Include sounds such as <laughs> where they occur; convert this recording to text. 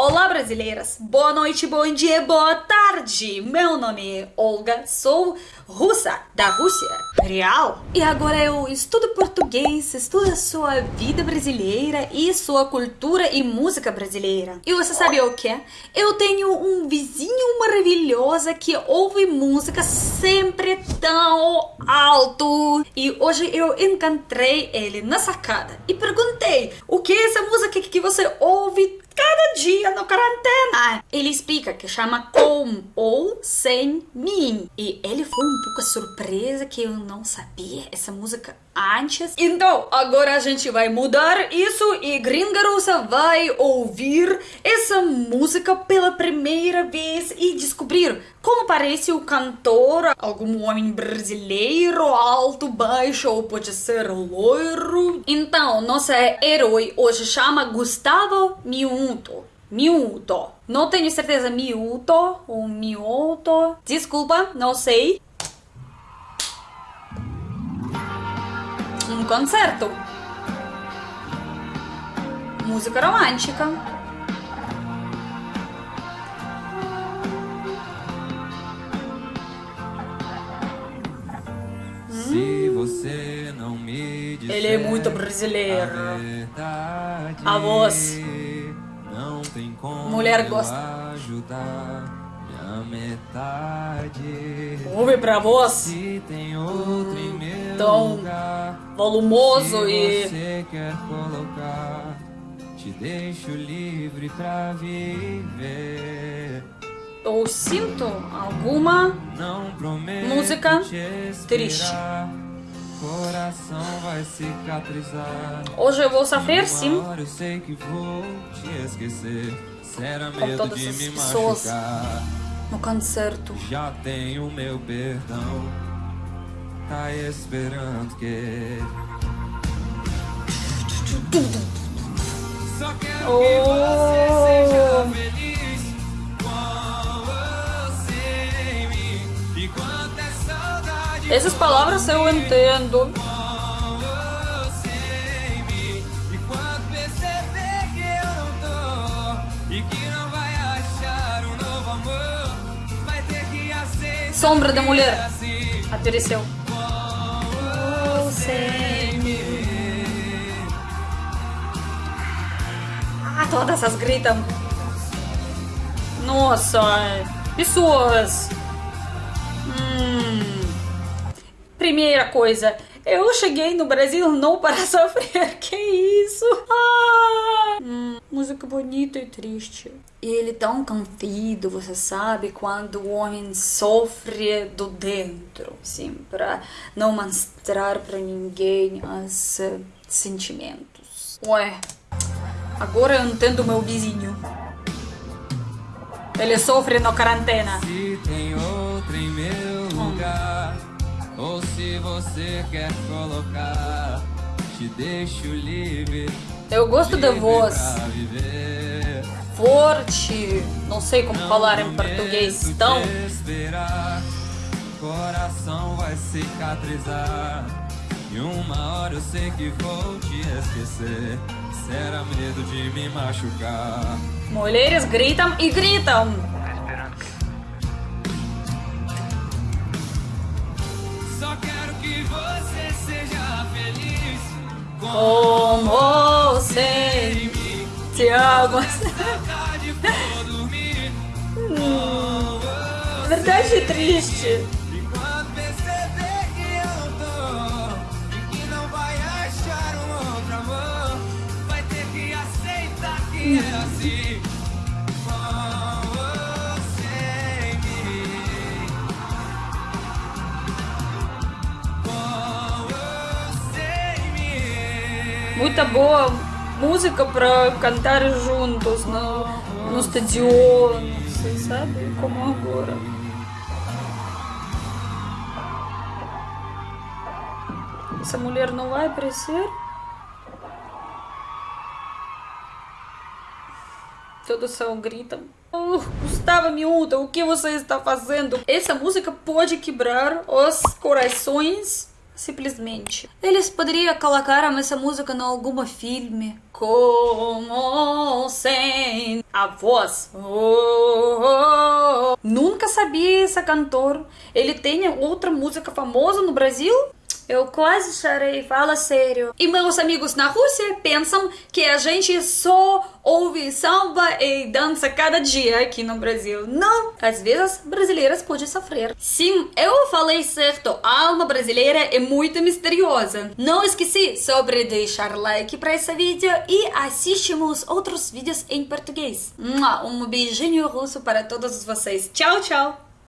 Olá, brasileiras! Boa noite, bom dia, boa tarde! Meu nome é Olga, sou russa, da Rússia, real. E agora eu estudo português, estudo a sua vida brasileira e sua cultura e música brasileira. E você sabe o que? Eu tenho um vizinho maravilhoso que ouve música sempre tão alto. E hoje eu encontrei ele na sacada e perguntei o que é essa música que você ouve cada dia no quarentena. Ele explica que chama com ou sem mim. E ele foi um pouco surpresa que eu não sabia essa música antes. Então, agora a gente vai mudar isso e Gringarosa vai ouvir essa música pela primeira vez e descobrir como parece o cantor, algum homem brasileiro, alto, baixo ou pode ser loiro. Então, nosso herói hoje chama Gustavo Miunto. Miúto. Não tenho certeza, Miúto ou Miúto. Desculpa, não sei. Um concerto. Música romântica. Você não me disser Ele é muito brasileiro. a verdade, A voz. Não tem como Mulher gosta. ajudar minha metade. Ouve pra voz. Se tem outro em meu Tão lugar, volumoso se e você quer colocar, te deixo livre pra viver. eu sinto alguma Música triste. Coração vai cicatrizar. Hoje eu vou sofrer sim. Uma hora eu sei que vou te esquecer. Será Com medo de me pessoas. machucar. no concerto. Já tenho meu perdão. Tá esperando que. Só quero que você seja Oh. feliz vai ter que aceitar. Sombra da mulher. é Apareceu. Ah, todas essas gritam. Nossa, pessoas. Hum. Primeira coisa, eu cheguei no Brasil não para <laughs> sofrer. Que isso? Ah. Hum, música bonita e triste. E ele tão confido, você sabe, quando o homem sofre do dentro, assim, para não mostrar para ninguém os eh, sentimentos. Ué, Agora eu entendo meu vizinho. Ele sofre na quarentena. Se tem ou se você quer colocar, te deixo livre. Eu gosto da voz forte. Não sei como Não falar em português. te Tão. esperar, coração vai cicatrizar. E uma hora eu sei que vou te esquecer. Será medo de me machucar. Mulheres gritam e gritam. <laughs> eu não tô E que não vai achar um outro amor Vai ter que aceitar que é assim Muita boa música para cantar juntos no, no estadion. Você sabe como agora. Essa mulher não vai aparecer? Todos só gritam. Oh, Gustavo Miúda, o que você está fazendo? Essa música pode quebrar os corações simplesmente. Eles poderiam colocar essa música em algum filme. Como sem a voz. Oh, oh, oh. Nunca sabia esse cantor. Ele tem outra música famosa no Brasil? Eu quase chorei, fala sério. E meus amigos na Rússia pensam que a gente só ouve samba e dança cada dia aqui no Brasil. Não, às vezes brasileiras podem sofrer. Sim, eu falei certo, a alma brasileira é muito misteriosa. Não esqueci sobre deixar like para esse vídeo e assistimos outros vídeos em português. Um beijinho russo para todos vocês. Tchau, tchau!